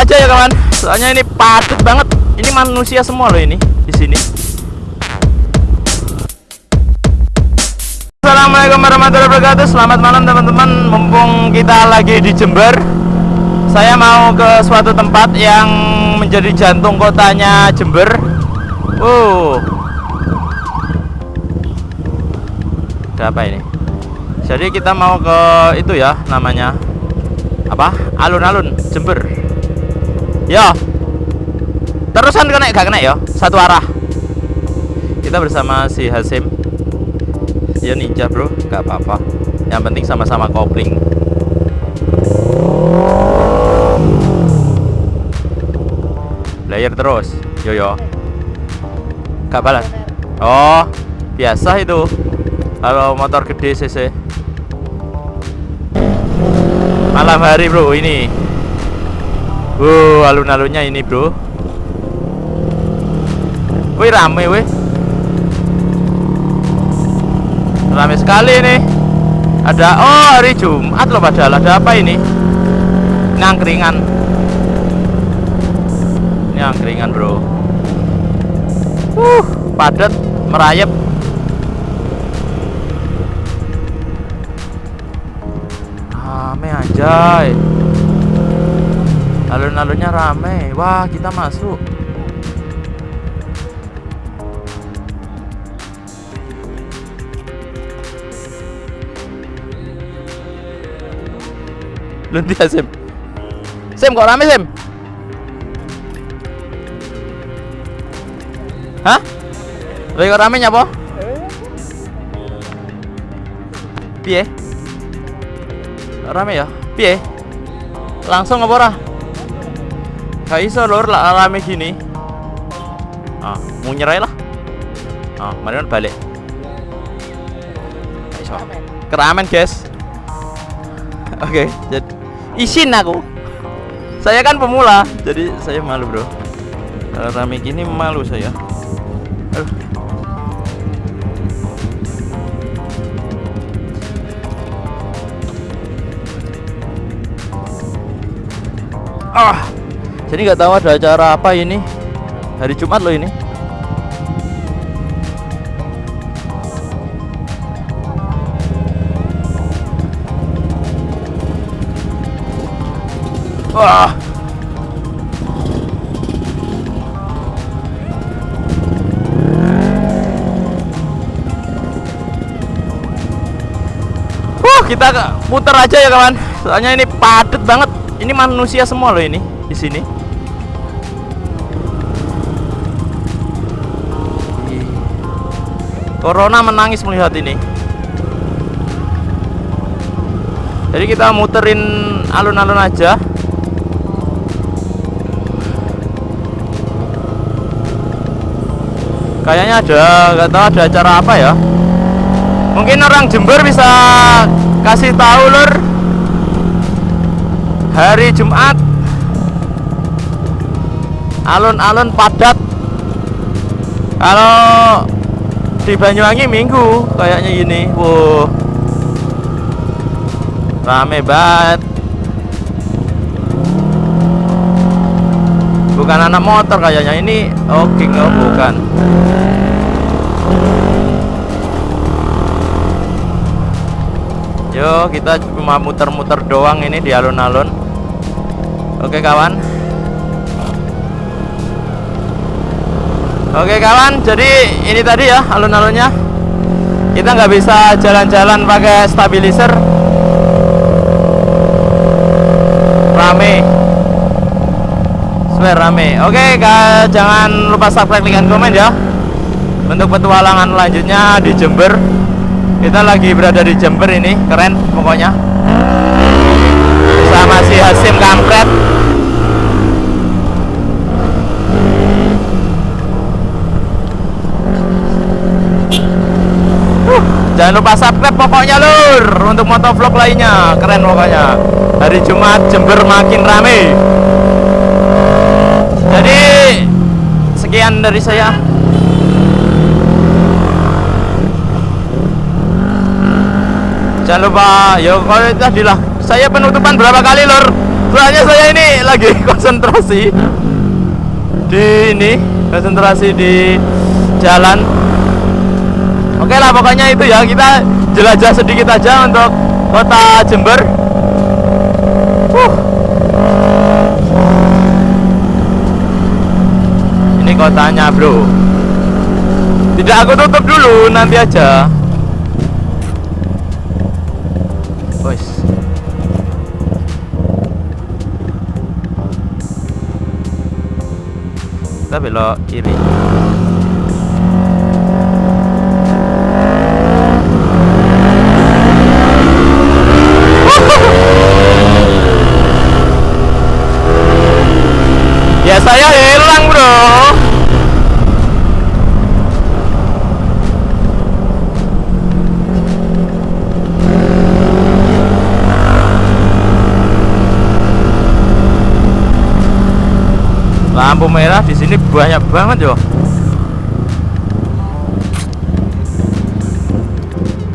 aja ya kawan. Soalnya ini padat banget. Ini manusia semua loh ini di sini. Assalamualaikum warahmatullahi wabarakatuh. Selamat malam teman-teman. Mumpung kita lagi di Jember Saya mau ke suatu tempat yang menjadi jantung kotanya Jember. Wow. Ada apa ini? Jadi kita mau ke itu ya namanya. Apa? Alun-alun Jember Yo Terusan kena gak kena ya? Satu arah. Kita bersama si Hasim. Ya ninja bro. Nggak apa-apa. Yang penting sama-sama kopling. Layer terus. Yo yo. Gak balas? Oh biasa itu. Kalau motor gede cc malam hari bro ini Wow, alun-alunnya ini bro Wih rame wih Rame sekali nih. Ada oh hari Jumat loh padahal ada apa ini? Ini angkringan. Ini angkringan, Bro. Uh, padat, merayap. Rame anjay. Alun-alunnya rame. Wah, kita masuk. Lunti ya Sim Sim kok rame Sim Hah? Lagi kok rame nyapa? Piye? Rame ya? Piye? Langsung ora? Gak iso lur lah rame gini. Ah, mau nyerai lah. Ah, mari balik. Gak iso. Keramen guys. Oke, okay, jadi isin aku. Saya kan pemula jadi saya malu bro. Kalau rame gini malu saya. Aduh. ah jadi nggak tahu ada acara apa ini hari Jumat loh ini Wah. Wah, kita putar aja ya kawan. Soalnya ini padat banget. Ini manusia semua loh ini di sini. Corona menangis melihat ini. Jadi kita muterin alun-alun aja. kayaknya ada nggak tahu ada acara apa ya mungkin orang Jember bisa kasih tahu lur hari Jumat alun-alun padat kalau di Banyuwangi minggu kayaknya ini wow rame banget. Bukan anak motor kayaknya ini oh king oh bukan. Yo kita cuma muter-muter doang ini di alun-alun. Oke kawan Oke kawan jadi ini tadi ya alun-alunnya. Kita nggak bisa jalan-jalan pakai stabilizer. Rame. Swear rame. Oke jangan lupa subscribe, like, dan komen ya. Untuk petualangan lanjutnya di Jember. Kita lagi berada di Jember ini keren pokoknya. Sama si Hasim kampret uh, jangan lupa subscribe pokoknya lur untuk motovlog lainnya. Keren pokoknya. Hari Jumat Jember makin rame. Jadi sekian dari saya. Jangan lupa ya kalau tadi lah saya penutupan berapa kali lor soalnya saya ini lagi konsentrasi di ini konsentrasi di jalan oke lah pokoknya itu ya. Kita jelajah sedikit aja untuk kota Jember. Uh. ini kotanya bro. Tidak aku tutup dulu nanti aja. Wes. kita belok kiri ya saya hilang bro. Lampu merah di sini banyak banget yo